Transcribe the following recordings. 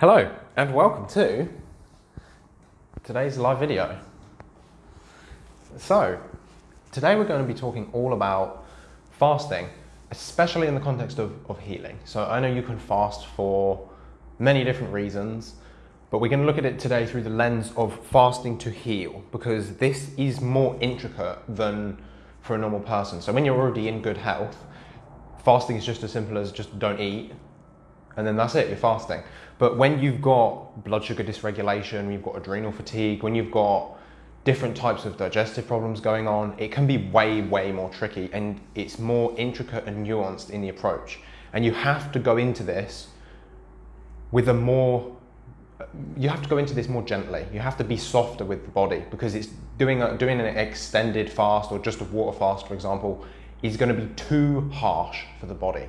Hello and welcome to today's live video. So, today we're going to be talking all about fasting, especially in the context of, of healing. So, I know you can fast for many different reasons, but we're going to look at it today through the lens of fasting to heal because this is more intricate than for a normal person. So, when you're already in good health, fasting is just as simple as just don't eat and then that's it, you're fasting. But when you've got blood sugar dysregulation, you've got adrenal fatigue, when you've got different types of digestive problems going on, it can be way, way more tricky and it's more intricate and nuanced in the approach. And you have to go into this with a more, you have to go into this more gently. You have to be softer with the body because it's doing, a, doing an extended fast or just a water fast, for example, is going to be too harsh for the body.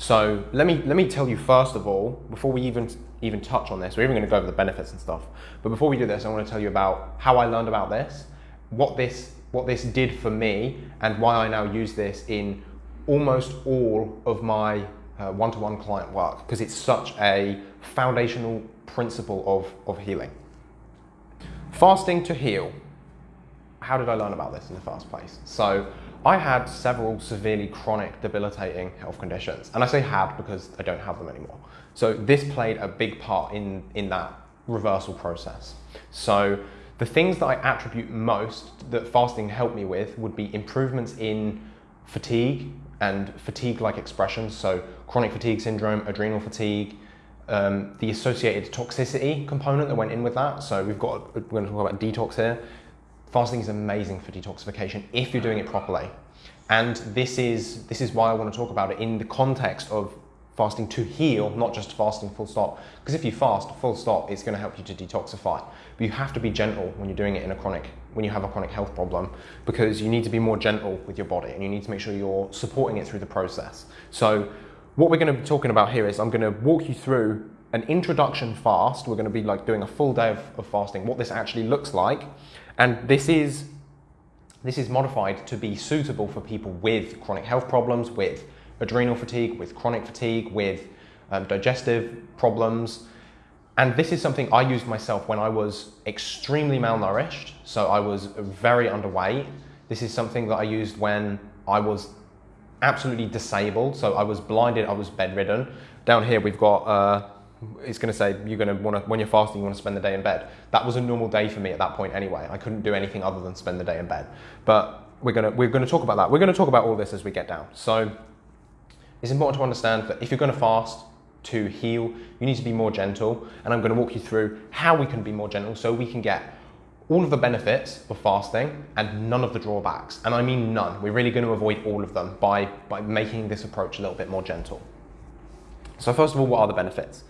So let me, let me tell you first of all, before we even, even touch on this, we're even going to go over the benefits and stuff. But before we do this, I want to tell you about how I learned about this, what this, what this did for me, and why I now use this in almost all of my uh, one-to-one -one client work, because it's such a foundational principle of, of healing. Fasting to heal. How did I learn about this in the first place? So I had several severely chronic debilitating health conditions. And I say had because I don't have them anymore. So this played a big part in, in that reversal process. So the things that I attribute most that fasting helped me with would be improvements in fatigue and fatigue-like expressions. So chronic fatigue syndrome, adrenal fatigue, um, the associated toxicity component that went in with that. So we've got, we're going to talk about detox here. Fasting is amazing for detoxification if you're doing it properly. And this is, this is why I want to talk about it in the context of fasting to heal, not just fasting full stop. Because if you fast full stop, it's going to help you to detoxify. But you have to be gentle when you're doing it in a chronic, when you have a chronic health problem, because you need to be more gentle with your body and you need to make sure you're supporting it through the process. So what we're going to be talking about here is I'm going to walk you through an introduction fast. We're going to be like doing a full day of, of fasting, what this actually looks like. And this is, this is modified to be suitable for people with chronic health problems, with adrenal fatigue, with chronic fatigue, with um, digestive problems. And this is something I used myself when I was extremely malnourished. So I was very underweight. This is something that I used when I was absolutely disabled. So I was blinded, I was bedridden. Down here we've got uh, it's going to say you're going to want to, when you're fasting, you want to spend the day in bed. That was a normal day for me at that point anyway. I couldn't do anything other than spend the day in bed. But we're going to, we're going to talk about that. We're going to talk about all this as we get down. So it's important to understand that if you're going to fast to heal, you need to be more gentle. And I'm going to walk you through how we can be more gentle so we can get all of the benefits of fasting and none of the drawbacks. And I mean none. We're really going to avoid all of them by, by making this approach a little bit more gentle. So first of all, what are the benefits?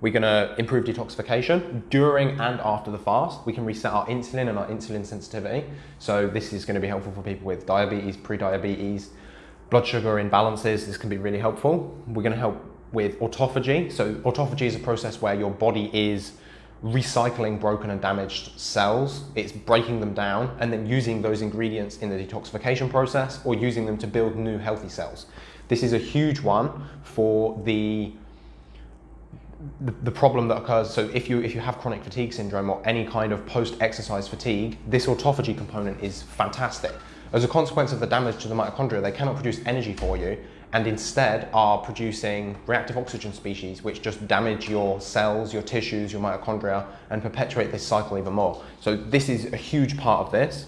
We're going to improve detoxification during and after the fast. We can reset our insulin and our insulin sensitivity. So this is going to be helpful for people with diabetes, pre-diabetes, blood sugar imbalances. This can be really helpful. We're going to help with autophagy. So autophagy is a process where your body is recycling broken and damaged cells. It's breaking them down and then using those ingredients in the detoxification process or using them to build new healthy cells. This is a huge one for the the, the, problem that occurs, so if you, if you have chronic fatigue syndrome or any kind of post-exercise fatigue, this autophagy component is fantastic. As a consequence of the damage to the mitochondria, they cannot produce energy for you and instead are producing reactive oxygen species which just damage your cells, your tissues, your mitochondria and perpetuate this cycle even more. So this is a huge part of this.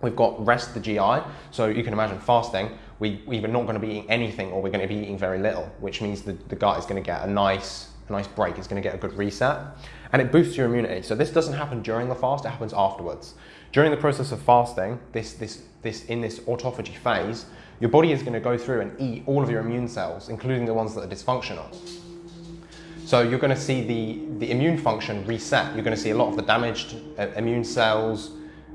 We've got rest the GI, so you can imagine fasting, we, we're not going to be eating anything or we're going to be eating very little, which means the, the gut is going to get a nice a nice break, it's going to get a good reset. And it boosts your immunity. So this doesn't happen during the fast, it happens afterwards. During the process of fasting, this, this, this, in this autophagy phase, your body is going to go through and eat all of your immune cells, including the ones that are dysfunctional. So you're going to see the, the immune function reset. You're going to see a lot of the damaged uh, immune cells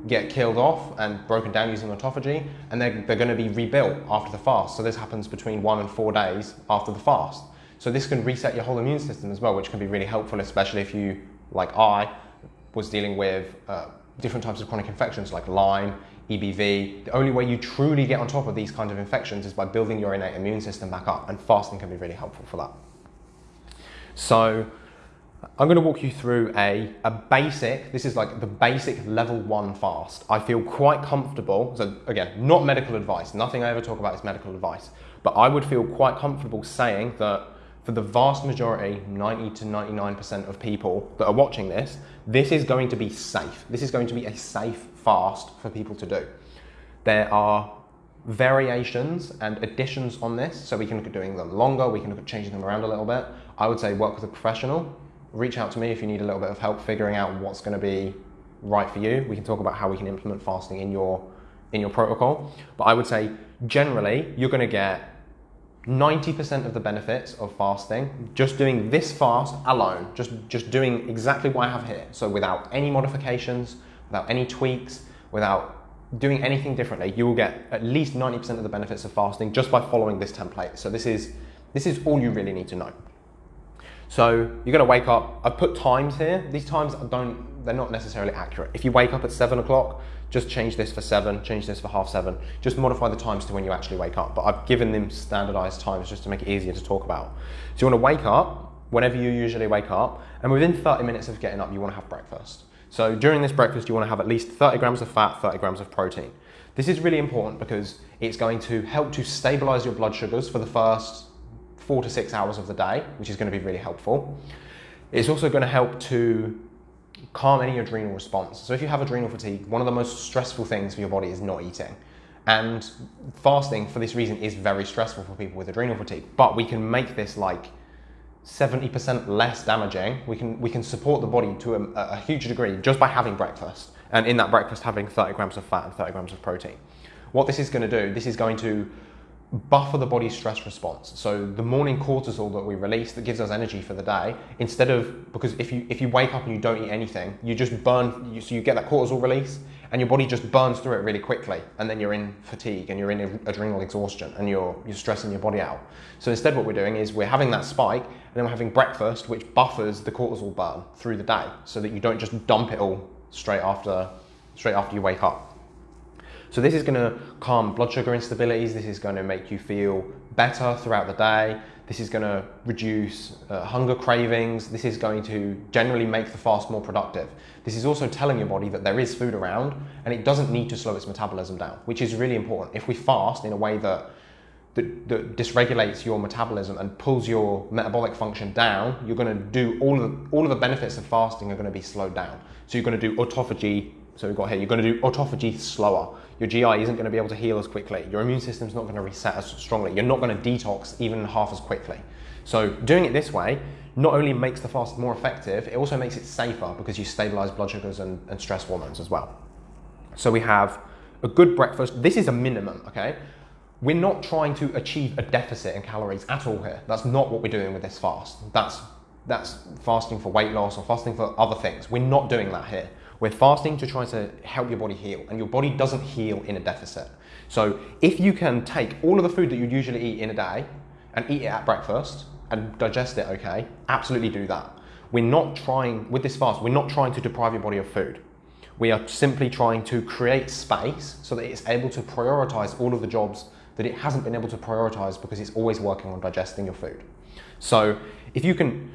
get killed off and broken down using autophagy, and they're, they're going to be rebuilt after the fast. So this happens between one and four days after the fast. So this can reset your whole immune system as well, which can be really helpful, especially if you, like I, was dealing with uh, different types of chronic infections like Lyme, EBV. The only way you truly get on top of these kinds of infections is by building your innate immune system back up, and fasting can be really helpful for that. So I'm going to walk you through a, a basic, this is like the basic level one fast. I feel quite comfortable, so again, not medical advice, nothing I ever talk about is medical advice, but I would feel quite comfortable saying that for the vast majority, 90 to 99% of people that are watching this, this is going to be safe. This is going to be a safe fast for people to do. There are variations and additions on this, so we can look at doing them longer, we can look at changing them around a little bit. I would say work with a professional. Reach out to me if you need a little bit of help figuring out what's going to be right for you. We can talk about how we can implement fasting in your in your protocol. But I would say generally you're going to get 90% of the benefits of fasting just doing this fast alone, just just doing exactly what I have here. So without any modifications, without any tweaks, without doing anything differently, you will get at least 90% of the benefits of fasting just by following this template. So this is, this is all you really need to know. So you're gonna wake up, I've put times here. These times don't, they're not necessarily accurate. If you wake up at seven o'clock, just change this for seven, change this for half seven. Just modify the times to when you actually wake up. But I've given them standardized times just to make it easier to talk about. So you wanna wake up whenever you usually wake up, and within 30 minutes of getting up, you wanna have breakfast. So during this breakfast, you want to have at least 30 grams of fat, 30 grams of protein. This is really important because it's going to help to stabilize your blood sugars for the first four to six hours of the day, which is going to be really helpful. It's also going to help to calm any adrenal response. So if you have adrenal fatigue, one of the most stressful things for your body is not eating. And fasting, for this reason, is very stressful for people with adrenal fatigue. But we can make this like 70% less damaging. We can, we can support the body to a, a, huge degree just by having breakfast. And in that breakfast, having 30 grams of fat and 30 grams of protein. What this is going to do, this is going to buffer the body's stress response. So the morning cortisol that we release that gives us energy for the day, instead of because if you if you wake up and you don't eat anything, you just burn. You, so you get that cortisol release, and your body just burns through it really quickly, and then you're in fatigue and you're in adrenal exhaustion, and you're you're stressing your body out. So instead, what we're doing is we're having that spike, and then we're having breakfast, which buffers the cortisol burn through the day, so that you don't just dump it all straight after straight after you wake up. So this is gonna calm blood sugar instabilities. This is gonna make you feel better throughout the day. This is gonna reduce uh, hunger cravings. This is going to generally make the fast more productive. This is also telling your body that there is food around and it doesn't need to slow its metabolism down, which is really important. If we fast in a way that that, that, dysregulates your metabolism and pulls your metabolic function down, you're going to do all of all of the benefits of fasting are going to be slowed down. So you're going to do autophagy. So we've got here, you're going to do autophagy slower. Your GI isn't going to be able to heal as quickly. Your immune system's not going to reset as strongly. You're not going to detox even half as quickly. So doing it this way not only makes the fast more effective, it also makes it safer because you stabilize blood sugars and, and stress hormones as well. So we have a good breakfast. This is a minimum, okay? We're not trying to achieve a deficit in calories at all here. That's not what we're doing with this fast. That's, that's fasting for weight loss or fasting for other things. We're not doing that here. We're fasting to try to help your body heal, and your body doesn't heal in a deficit. So if you can take all of the food that you'd usually eat in a day and eat it at breakfast and digest it okay, absolutely do that. We're not trying, with this fast, we're not trying to deprive your body of food. We are simply trying to create space so that it's able to prioritize all of the jobs that it hasn't been able to prioritize because it's always working on digesting your food. So if you can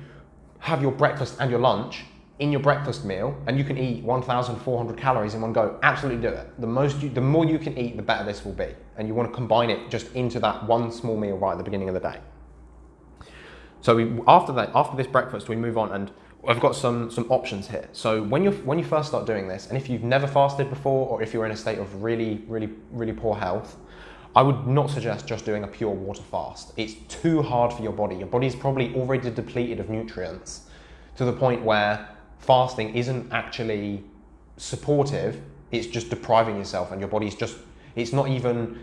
have your breakfast and your lunch in your breakfast meal and you can eat 1,400 calories in one go, absolutely do it. The, most you, the more you can eat, the better this will be. And you want to combine it just into that one small meal right at the beginning of the day. So we, after that, after this breakfast, we move on and I've got some, some options here. So when, you when you first start doing this, and if you've never fasted before, or if you're in a state of really, really, really poor health, I would not suggest just doing a pure water fast. It's too hard for your body. Your body's probably already depleted of nutrients to the point where fasting isn't actually supportive. It's just depriving yourself and your body's just, it's not even,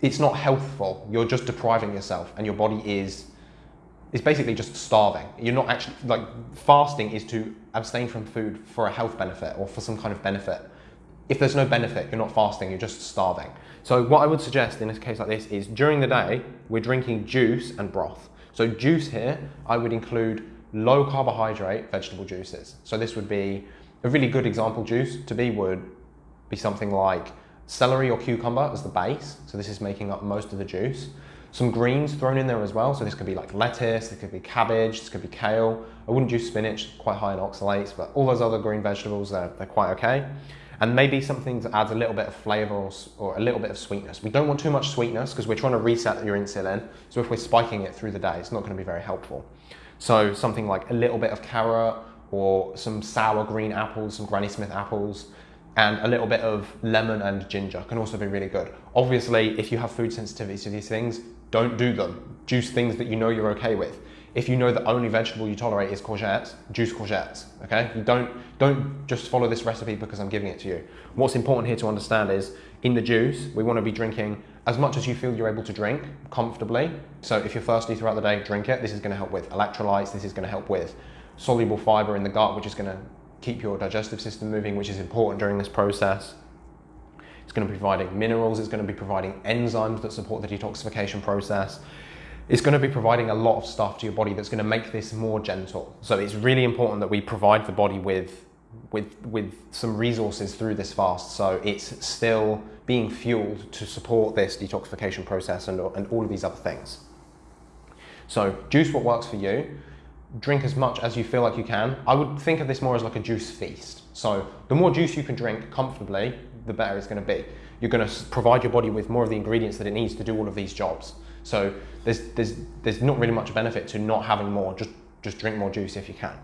it's not healthful. You're just depriving yourself and your body is, is basically just starving. You're not actually, like fasting is to abstain from food for a health benefit or for some kind of benefit. If there's no benefit, you're not fasting, you're just starving. So what I would suggest in a case like this is during the day, we're drinking juice and broth. So juice here, I would include low carbohydrate vegetable juices. So this would be a really good example juice to be would be something like celery or cucumber as the base. So this is making up most of the juice. Some greens thrown in there as well. So this could be like lettuce, this could be cabbage, this could be kale. I wouldn't juice spinach, quite high in oxalates, but all those other green vegetables, they're, they're quite okay. And maybe something that adds a little bit of flavor or, or a little bit of sweetness. We don't want too much sweetness because we're trying to reset your insulin. So if we're spiking it through the day, it's not going to be very helpful. So something like a little bit of carrot or some sour green apples, some Granny Smith apples, and a little bit of lemon and ginger can also be really good. Obviously, if you have food sensitivities to these things, don't do them. Juice things that you know you're okay with. If you know the only vegetable you tolerate is courgettes, juice courgettes, okay? You don't, don't just follow this recipe because I'm giving it to you. What's important here to understand is in the juice, we wanna be drinking as much as you feel you're able to drink comfortably. So if you're thirsty throughout the day, drink it. This is gonna help with electrolytes. This is gonna help with soluble fiber in the gut, which is gonna keep your digestive system moving, which is important during this process. It's going to be providing minerals, it's going to be providing enzymes that support the detoxification process. It's going to be providing a lot of stuff to your body that's going to make this more gentle. So it's really important that we provide the body with, with, with some resources through this fast. So it's still being fueled to support this detoxification process and, and all of these other things. So juice what works for you drink as much as you feel like you can. I would think of this more as like a juice feast. So the more juice you can drink comfortably, the better it's going to be. You're going to provide your body with more of the ingredients that it needs to do all of these jobs. So there's, there's, there's not really much benefit to not having more. Just, just drink more juice if you can.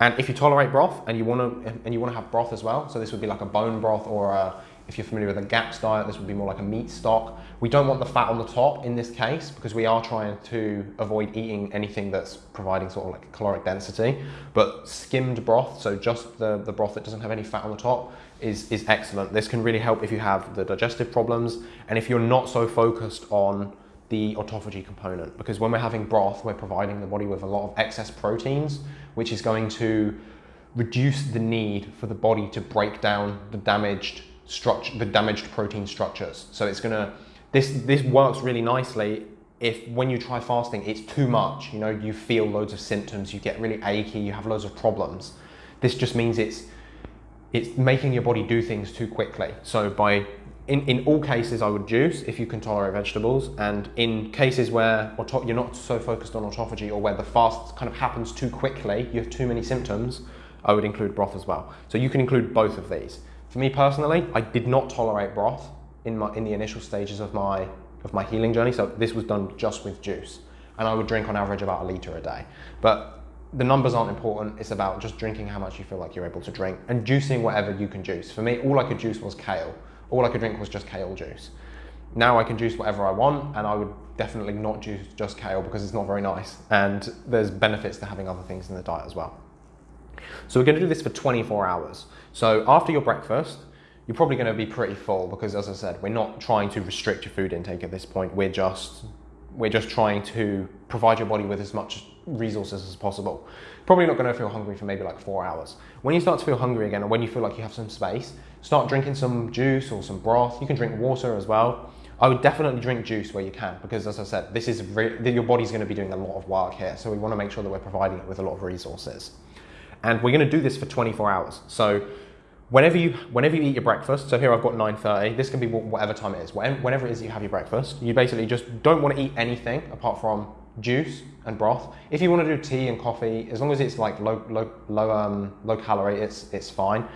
And if you tolerate broth and you want to and you want to have broth as well, so this would be like a bone broth or a, if you're familiar with a GAPS diet, this would be more like a meat stock. We don't want the fat on the top in this case because we are trying to avoid eating anything that's providing sort of like caloric density. But skimmed broth, so just the, the broth that doesn't have any fat on the top, is, is excellent. This can really help if you have the digestive problems and if you're not so focused on the autophagy component because when we're having broth, we're providing the body with a lot of excess proteins, which is going to reduce the need for the body to break down the damaged structure, the damaged protein structures. So it's gonna, this, this works really nicely if when you try fasting, it's too much, you know, you feel loads of symptoms, you get really achy, you have loads of problems. This just means it's, it's making your body do things too quickly. So by, in, in all cases, I would juice if you can tolerate vegetables. And in cases where you're not so focused on autophagy or where the fast kind of happens too quickly, you have too many symptoms, I would include broth as well. So you can include both of these. For me personally, I did not tolerate broth in, my, in the initial stages of my, of my healing journey. So this was done just with juice. And I would drink on average about a litre a day. But the numbers aren't important. It's about just drinking how much you feel like you're able to drink and juicing whatever you can juice. For me, all I could juice was kale. All I could drink was just kale juice. Now I can juice whatever I want and I would definitely not juice just kale because it's not very nice. And there's benefits to having other things in the diet as well. So we're going to do this for 24 hours. So after your breakfast, you're probably going to be pretty full because as I said, we're not trying to restrict your food intake at this point. We're just we're just trying to provide your body with as much resources as possible. Probably not going to feel hungry for maybe like four hours. When you start to feel hungry again, or when you feel like you have some space, start drinking some juice or some broth. You can drink water as well. I would definitely drink juice where you can because, as I said, this is your body's going to be doing a lot of work here. So we want to make sure that we're providing it with a lot of resources. And we're going to do this for 24 hours. So whenever you whenever you eat your breakfast, so here I've got 9:30. This can be whatever time it is. Whenever it is that you have your breakfast, you basically just don't want to eat anything apart from juice and broth. If you want to do tea and coffee, as long as it's like low low low um, low calorie, it's it's fine.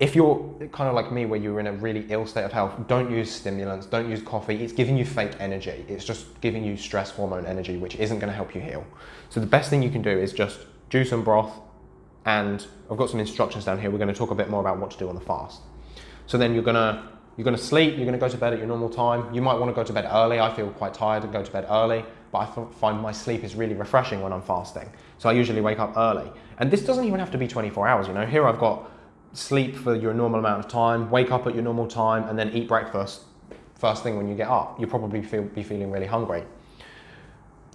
If you're kind of like me, where you're in a really ill state of health, don't use stimulants, don't use coffee. It's giving you fake energy. It's just giving you stress hormone energy, which isn't going to help you heal. So the best thing you can do is just juice and broth, and I've got some instructions down here. We're going to talk a bit more about what to do on the fast. So then you're going to you're going to sleep. You're going to go to bed at your normal time. You might want to go to bed early. I feel quite tired and go to bed early, but I find my sleep is really refreshing when I'm fasting. So I usually wake up early. And this doesn't even have to be 24 hours. You know, here I've got sleep for your normal amount of time, wake up at your normal time, and then eat breakfast first thing when you get up. You'll probably feel, be feeling really hungry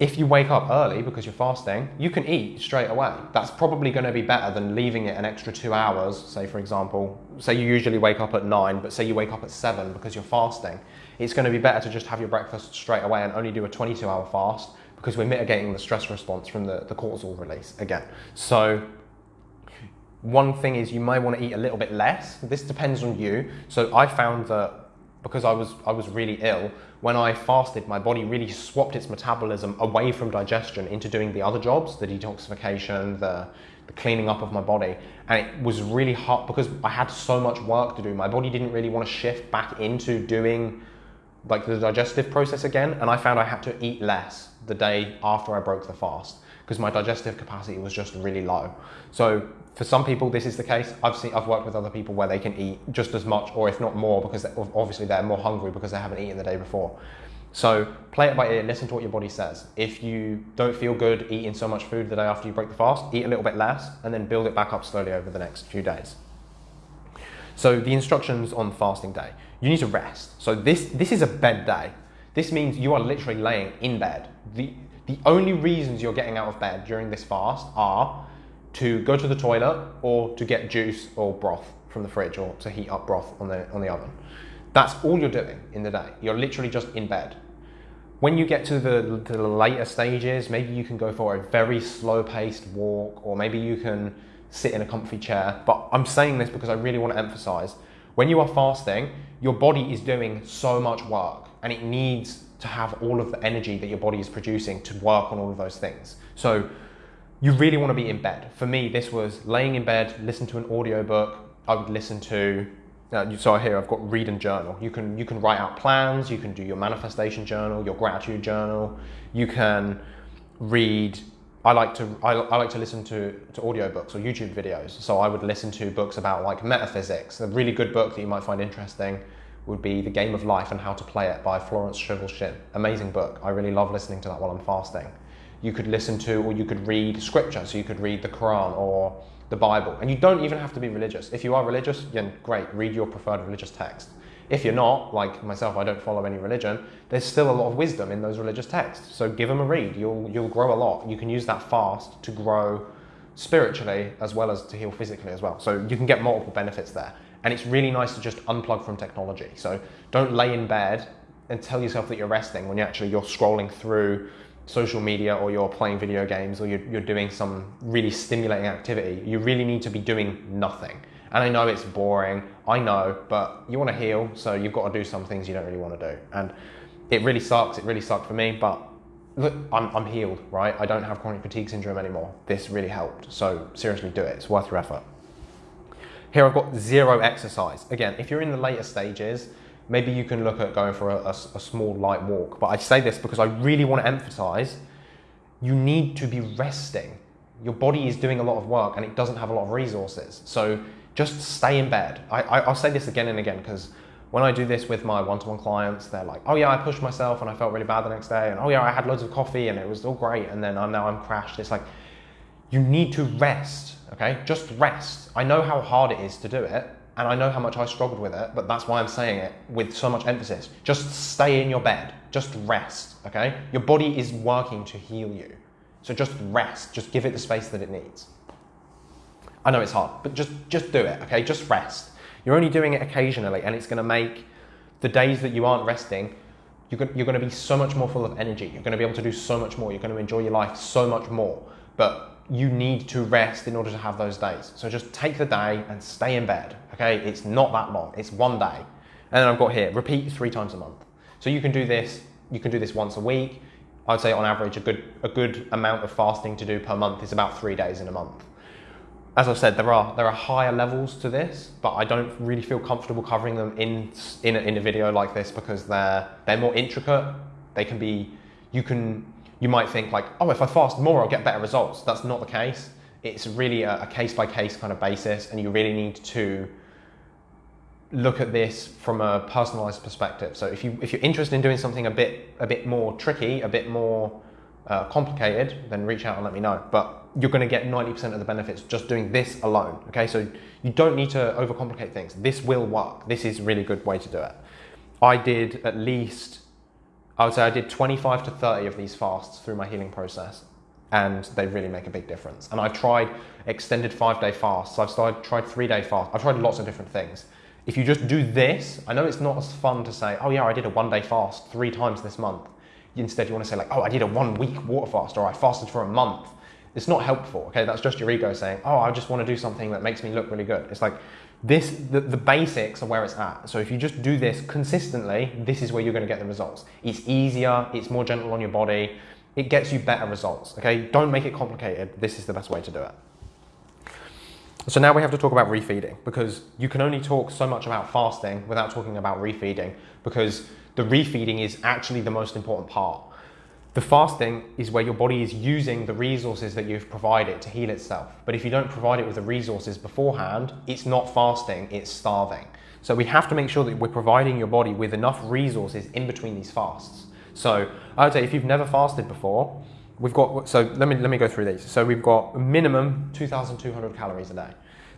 if you wake up early because you're fasting, you can eat straight away. That's probably going to be better than leaving it an extra two hours. Say, for example, say you usually wake up at nine, but say you wake up at seven because you're fasting. It's going to be better to just have your breakfast straight away and only do a 22 hour fast because we're mitigating the stress response from the, the cortisol release again. So, one thing is you might want to eat a little bit less. This depends on you. So, I found that because I was I was really ill. When I fasted, my body really swapped its metabolism away from digestion into doing the other jobs, the detoxification, the, the cleaning up of my body, and it was really hard because I had so much work to do. My body didn't really want to shift back into doing like the digestive process again, and I found I had to eat less the day after I broke the fast because my digestive capacity was just really low. So for some people, this is the case. I've seen, I've worked with other people where they can eat just as much, or if not more, because obviously they're more hungry because they haven't eaten the day before. So play it by ear. Listen to what your body says. If you don't feel good eating so much food the day after you break the fast, eat a little bit less, and then build it back up slowly over the next few days. So the instructions on fasting day, you need to rest. So this this is a bed day. This means you are literally laying in bed. The the only reasons you're getting out of bed during this fast are to go to the toilet or to get juice or broth from the fridge or to heat up broth on the, on the oven. That's all you're doing in the day. You're literally just in bed. When you get to the, to the later stages, maybe you can go for a very slow paced walk or maybe you can sit in a comfy chair. But I'm saying this because I really want to emphasize when you are fasting, your body is doing so much work and it needs to have all of the energy that your body is producing to work on all of those things. So you really want to be in bed. For me, this was laying in bed, listen to an audiobook. I would listen to, uh, so here I've got read and journal. You can, you can write out plans, you can do your manifestation journal, your gratitude journal. You can read, I like to, I, I like to listen to, to audiobooks or YouTube videos. So I would listen to books about like metaphysics. A really good book that you might find interesting would be The Game of Life and How to Play It by Florence Scovel Shinn. Amazing book. I really love listening to that while I'm fasting. You could listen to or you could read scripture, so you could read the Quran or the Bible. And you don't even have to be religious. If you are religious, then great, read your preferred religious text. If you're not, like myself, I don't follow any religion, there's still a lot of wisdom in those religious texts. So give them a read. You'll, you'll grow a lot. You can use that fast to grow spiritually as well as to heal physically as well. So you can get multiple benefits there. And it's really nice to just unplug from technology. So don't lay in bed and tell yourself that you're resting when you actually you're scrolling through social media or you're playing video games or you're, you're doing some really stimulating activity. You really need to be doing nothing. And I know it's boring, I know, but you want to heal, so you've got to do some things you don't really want to do. And it really sucks, it really sucked for me, but look, I'm, I'm healed, right? I don't have chronic fatigue syndrome anymore. This really helped. So seriously do it, it's worth your effort. Here I've got zero exercise. Again, if you're in the later stages, maybe you can look at going for a, a, a small light walk. But I say this because I really want to emphasize you need to be resting. Your body is doing a lot of work and it doesn't have a lot of resources. So just stay in bed. I, I, will say this again and again because when I do this with my one-to-one clients, they're like, "Oh yeah, I pushed myself and I felt really bad the next day," and "Oh yeah, I had loads of coffee and it was all great," and then I'm, now I'm crashed. It's like you need to rest okay? Just rest. I know how hard it is to do it, and I know how much I struggled with it, but that's why I'm saying it with so much emphasis. Just stay in your bed. Just rest, okay? Your body is working to heal you. So just rest. Just give it the space that it needs. I know it's hard, but just, just do it, okay? Just rest. You're only doing it occasionally, and it's going to make the days that you aren't resting, you're going to be so much more full of energy. You're going to be able to do so much more. You're going to enjoy your life so much more. But you need to rest in order to have those days. So just take the day and stay in bed. Okay, it's not that long. It's one day. And then I've got here, repeat three times a month. So you can do this, you can do this once a week. I'd say on average a good a good amount of fasting to do per month is about three days in a month. As I've said, there are there are higher levels to this, but I don't really feel comfortable covering them in in a, in a video like this because they're they're more intricate. They can be you can you might think like, oh, if I fast more, I'll get better results. That's not the case. It's really a, case by case kind of basis, and you really need to look at this from a personalized perspective. So if you if you're interested in doing something a bit a bit more tricky, a bit more uh, complicated, then reach out and let me know. But you're going to get 90% of the benefits just doing this alone. Okay, so you don't need to overcomplicate things. This will work. This is a really good way to do it. I did at least I would say I did 25 to 30 of these fasts through my healing process and they really make a big difference. And I've tried extended five day fasts. I've started, tried three day fasts. I've tried lots of different things. If you just do this, I know it's not as fun to say, oh yeah, I did a one day fast three times this month. Instead, you want to say like, oh, I did a one week water fast or I fasted for a month. It's not helpful, okay? That's just your ego saying, oh, I just want to do something that makes me look really good. It's like this, the, the basics are where it's at. So if you just do this consistently, this is where you're going to get the results. It's easier, it's more gentle on your body, it gets you better results, okay? Don't make it complicated. This is the best way to do it. So now we have to talk about refeeding because you can only talk so much about fasting without talking about refeeding because the refeeding is actually the most important part. The fasting is where your body is using the resources that you've provided to heal itself. But if you don't provide it with the resources beforehand, it's not fasting, it's starving. So we have to make sure that we're providing your body with enough resources in between these fasts. So I would say if you've never fasted before, we've got, so let me, let me go through these. So we've got a minimum 2,200 calories a day.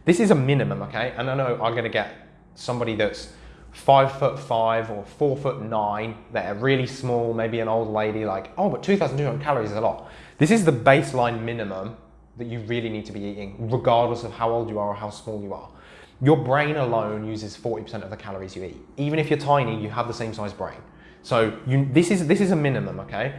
This is a minimum, okay? And I know I'm gonna get somebody that's five foot five or four foot nine that are really small, maybe an old lady like, oh, but 2,200 calories is a lot. This is the baseline minimum that you really need to be eating, regardless of how old you are or how small you are. Your brain alone uses 40% of the calories you eat. Even if you're tiny, you have the same size brain. So you, this, is, this is a minimum, okay?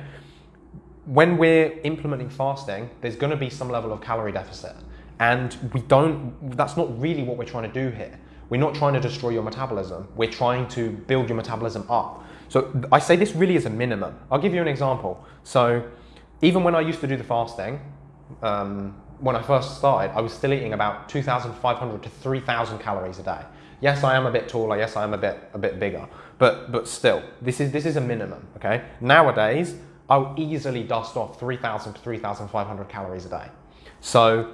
When we're implementing fasting, there's gonna be some level of calorie deficit. And we don't, that's not really what we're trying to do here. We're not trying to destroy your metabolism. We're trying to build your metabolism up. So I say this really is a minimum. I'll give you an example. So even when I used to do the fasting, um, when I first started, I was still eating about 2,500 to 3,000 calories a day. Yes, I am a bit taller. Yes, I am a bit a bit bigger. But but still, this is this is a minimum. Okay. Nowadays, I'll easily dust off 3,000 to 3,500 calories a day. So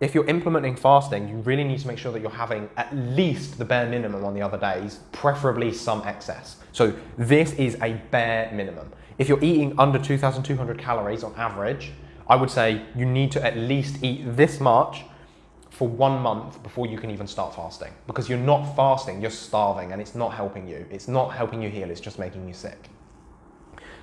if you're implementing fasting, you really need to make sure that you're having at least the bare minimum on the other days, preferably some excess. So this is a bare minimum. If you're eating under 2,200 calories on average, I would say you need to at least eat this much for one month before you can even start fasting. Because you're not fasting, you're starving and it's not helping you. It's not helping you heal, it's just making you sick.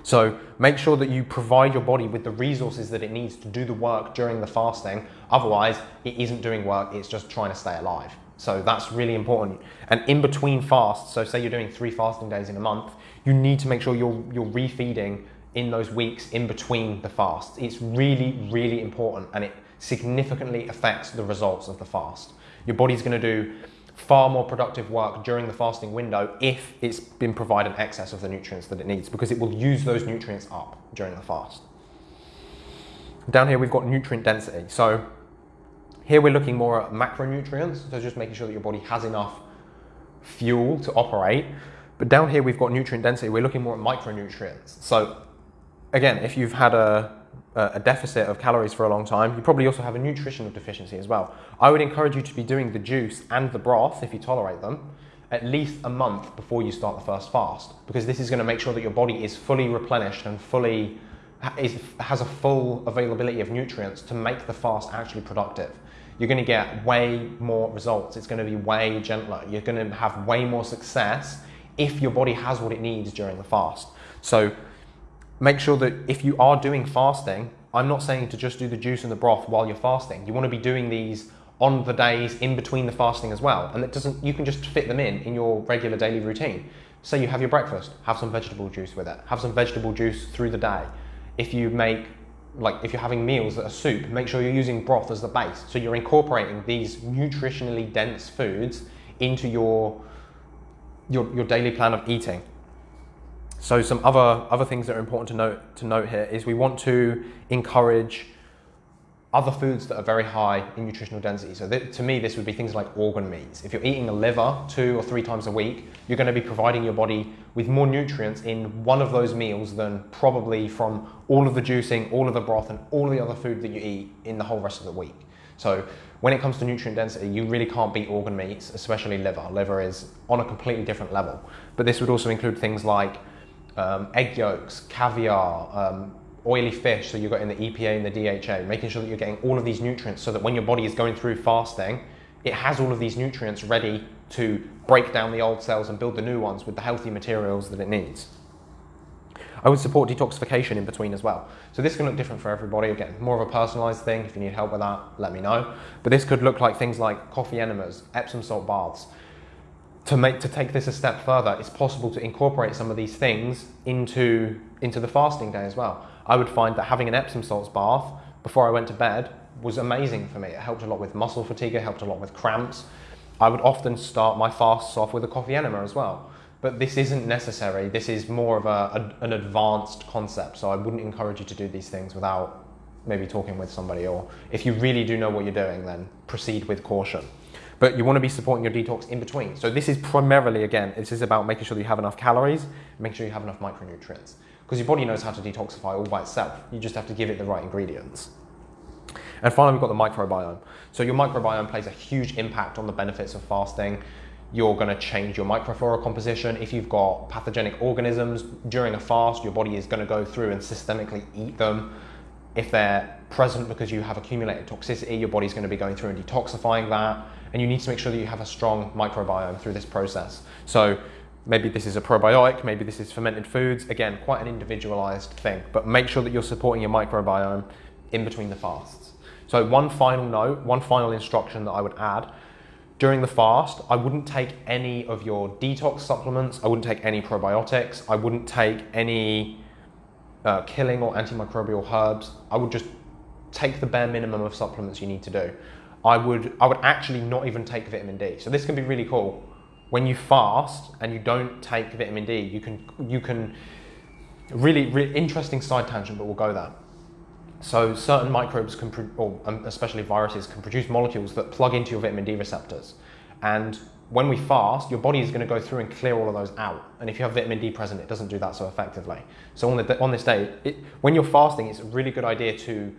So make sure that you provide your body with the resources that it needs to do the work during the fasting. Otherwise, it isn't doing work, it's just trying to stay alive. So that's really important. And in between fasts, so say you're doing three fasting days in a month, you need to make sure you're, you're refeeding in those weeks in between the fasts. It's really, really important and it significantly affects the results of the fast. Your body's gonna do far more productive work during the fasting window if it's been provided excess of the nutrients that it needs because it will use those nutrients up during the fast. Down here we've got nutrient density. So here we're looking more at macronutrients, so just making sure that your body has enough fuel to operate. But down here we've got nutrient density, we're looking more at micronutrients. So again, if you've had a a deficit of calories for a long time, you probably also have a nutritional deficiency as well. I would encourage you to be doing the juice and the broth, if you tolerate them, at least a month before you start the first fast, because this is going to make sure that your body is fully replenished and fully is, has a full availability of nutrients to make the fast actually productive. You're going to get way more results. It's going to be way gentler. You're going to have way more success if your body has what it needs during the fast. So make sure that if you are doing fasting, I'm not saying to just do the juice and the broth while you're fasting. You want to be doing these on the days in between the fasting as well. And it doesn't, you can just fit them in in your regular daily routine. Say you have your breakfast, have some vegetable juice with it. Have some vegetable juice through the day. If you make, like if you're having meals that are soup, make sure you're using broth as the base. So you're incorporating these nutritionally dense foods into your, your, your daily plan of eating. So some other, other things that are important to note, to note here is we want to encourage other foods that are very high in nutritional density. So to me, this would be things like organ meats. If you're eating a liver two or three times a week, you're going to be providing your body with more nutrients in one of those meals than probably from all of the juicing, all of the broth, and all the other food that you eat in the whole rest of the week. So when it comes to nutrient density, you really can't beat organ meats, especially liver. Liver is on a completely different level. But this would also include things like um, egg yolks, caviar, um, oily fish, so you've got in the EPA and the DHA, making sure that you're getting all of these nutrients so that when your body is going through fasting, it has all of these nutrients ready to break down the old cells and build the new ones with the healthy materials that it needs. I would support detoxification in between as well. So this can look different for everybody. Again, more of a personalized thing. If you need help with that, let me know. But this could look like things like coffee enemas, Epsom salt baths, to make to take this a step further, it's possible to incorporate some of these things into into the fasting day as well. I would find that having an Epsom salts bath before I went to bed was amazing for me. It helped a lot with muscle fatigue, it helped a lot with cramps. I would often start my fasts off with a coffee enema as well. But this isn't necessary. This is more of a, a, an advanced concept. So I wouldn't encourage you to do these things without maybe talking with somebody. Or if you really do know what you're doing, then proceed with caution. But you want to be supporting your detox in between. So this is primarily, again, this is about making sure that you have enough calories, making sure you have enough micronutrients. Because your body knows how to detoxify all by itself. You just have to give it the right ingredients. And finally, we've got the microbiome. So your microbiome plays a huge impact on the benefits of fasting. You're going to change your microflora composition. If you've got pathogenic organisms during a fast, your body is going to go through and systemically eat them. If they're present because you have accumulated toxicity, your body's going to be going through and detoxifying that. And you need to make sure that you have a strong microbiome through this process. So maybe this is a probiotic, maybe this is fermented foods. Again, quite an individualized thing, but make sure that you're supporting your microbiome in between the fasts. So one final note, one final instruction that I would add. During the fast, I wouldn't take any of your detox supplements. I wouldn't take any probiotics. I wouldn't take any uh, killing or antimicrobial herbs. I would just take the bare minimum of supplements you need to do. I would, I would actually not even take vitamin D. So this can be really cool. When you fast and you don't take vitamin D, you can, you can really, really interesting side tangent, but we'll go there. So certain microbes can, or um, especially viruses, can produce molecules that plug into your vitamin D receptors. And when we fast, your body is going to go through and clear all of those out. And if you have vitamin D present, it doesn't do that so effectively. So on, the, on this day, it, when you're fasting, it's a really good idea to,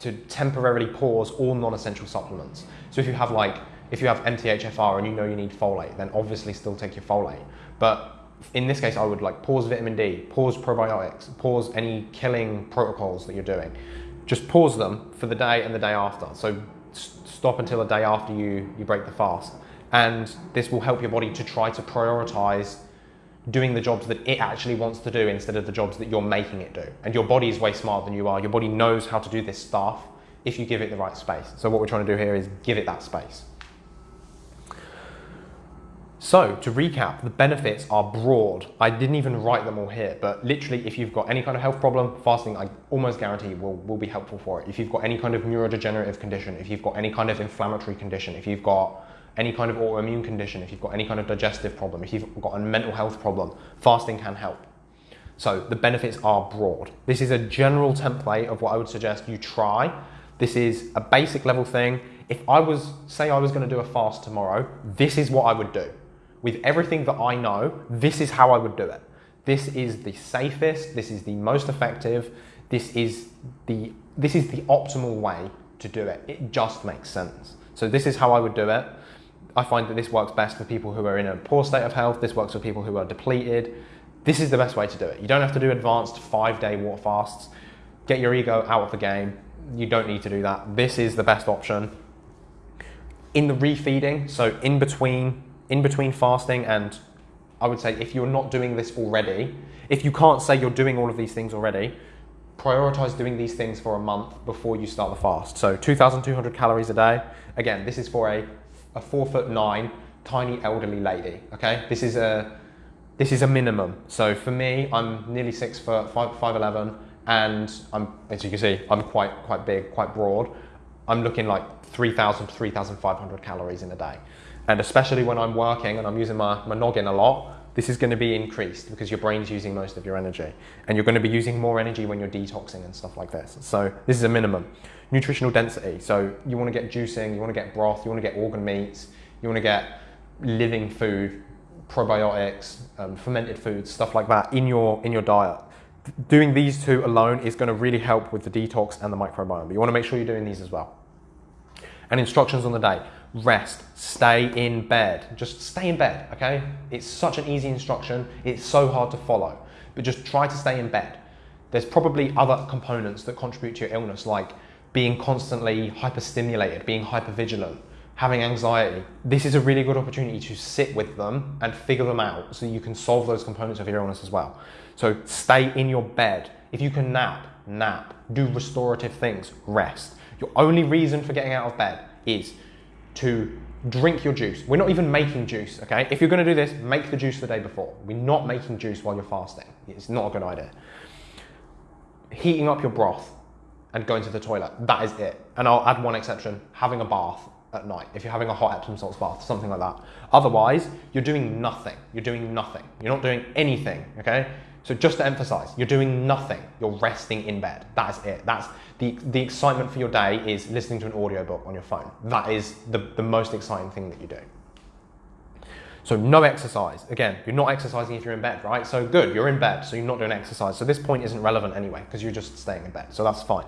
to temporarily pause all non-essential supplements. So if you have like, if you have MTHFR and you know you need folate, then obviously still take your folate. But in this case, I would like pause vitamin D, pause probiotics, pause any killing protocols that you're doing. Just pause them for the day and the day after. So stop until the day after you, you break the fast. And this will help your body to try to prioritize doing the jobs that it actually wants to do instead of the jobs that you're making it do. And your body is way smarter than you are. Your body knows how to do this stuff if you give it the right space. So what we're trying to do here is give it that space. So to recap, the benefits are broad. I didn't even write them all here, but literally if you've got any kind of health problem, fasting I almost guarantee will, will be helpful for it. If you've got any kind of neurodegenerative condition, if you've got any kind of inflammatory condition, if you've got any kind of autoimmune condition, if you've got any kind of digestive problem, if you've got a mental health problem, fasting can help. So the benefits are broad. This is a general template of what I would suggest you try. This is a basic level thing. If I was, say I was gonna do a fast tomorrow, this is what I would do with everything that I know, this is how I would do it. This is the safest, this is the most effective, this is the, this is the optimal way to do it. It just makes sense. So this is how I would do it. I find that this works best for people who are in a poor state of health. This works for people who are depleted. This is the best way to do it. You don't have to do advanced five day water fasts. Get your ego out of the game. You don't need to do that. This is the best option. In the refeeding, so in between in between fasting and I would say if you're not doing this already, if you can't say you're doing all of these things already, prioritize doing these things for a month before you start the fast. So 2,200 calories a day. Again, this is for a, a four foot nine, tiny elderly lady, okay? This is a, this is a minimum. So for me, I'm nearly six foot, five, 5'11", and I'm, as you can see, I'm quite, quite big, quite broad. I'm looking like 3,000 to 3,500 calories in a day. And especially when I'm working and I'm using my, my noggin a lot, this is going to be increased because your brain's using most of your energy. And you're going to be using more energy when you're detoxing and stuff like this. So this is a minimum. Nutritional density. So you want to get juicing, you want to get broth, you want to get organ meats, you want to get living food, probiotics, um, fermented foods, stuff like that in your, in your diet. Doing these two alone is going to really help with the detox and the microbiome. But you want to make sure you're doing these as well. And instructions on the day rest, stay in bed. Just stay in bed, okay? It's such an easy instruction. It's so hard to follow, but just try to stay in bed. There's probably other components that contribute to your illness, like being constantly hyperstimulated, being hypervigilant, having anxiety. This is a really good opportunity to sit with them and figure them out so you can solve those components of your illness as well. So stay in your bed. If you can nap, nap. Do restorative things, rest. Your only reason for getting out of bed is to drink your juice. We're not even making juice, okay? If you're gonna do this, make the juice the day before. We're not making juice while you're fasting. It's not a good idea. Heating up your broth. and going to the toilet. That is it. And I'll add one exception having a bath at night. If you're having a hot Epsom salts bath, something like that. Otherwise, you're doing nothing. You're doing nothing. You're not doing anything, okay? So just to emphasize, you're doing nothing. You're resting in bed. That is it. That's the, the excitement for your day is listening to an audiobook on your phone. That is the, the most exciting thing that you do. So no exercise. Again, you're not exercising if you're in bed, right? So good, you're in bed, so you're not doing exercise. So this point isn't relevant anyway, because you're just staying in bed. So that's fine.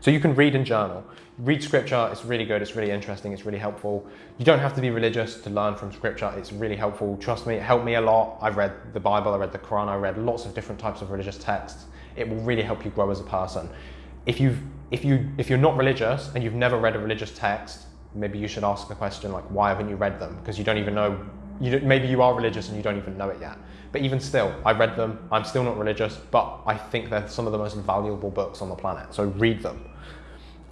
So you can read and journal. Read scripture, it's really good, it's really interesting, it's really helpful. You don't have to be religious to learn from scripture, it's really helpful. Trust me, it helped me a lot. I've read the Bible, I read the Quran, I read lots of different types of religious texts. It will really help you grow as a person. If you've if you if you're not religious and you've never read a religious text, maybe you should ask the question like why haven't you read them? Because you don't even know you maybe you are religious and you don't even know it yet. But even still, I read them. I'm still not religious, but I think they're some of the most valuable books on the planet. So read them.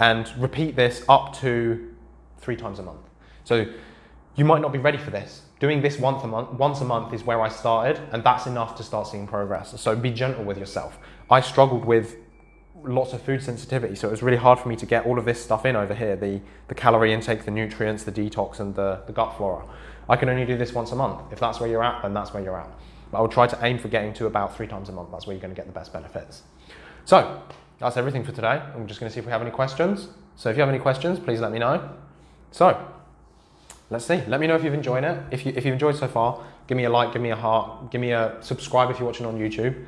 And repeat this up to three times a month. So you might not be ready for this. Doing this once a month, once a month is where I started, and that's enough to start seeing progress. So be gentle with yourself. I struggled with lots of food sensitivity, so it was really hard for me to get all of this stuff in over here the, the calorie intake, the nutrients, the detox, and the, the gut flora. I can only do this once a month. If that's where you're at, then that's where you're at. But I will try to aim for getting to about three times a month. That's where you're going to get the best benefits. So that's everything for today. I'm just going to see if we have any questions. So if you have any questions, please let me know. So let's see. Let me know if you've enjoyed it. If, you, if you've enjoyed so far, give me a like, give me a heart, give me a subscribe if you're watching on YouTube.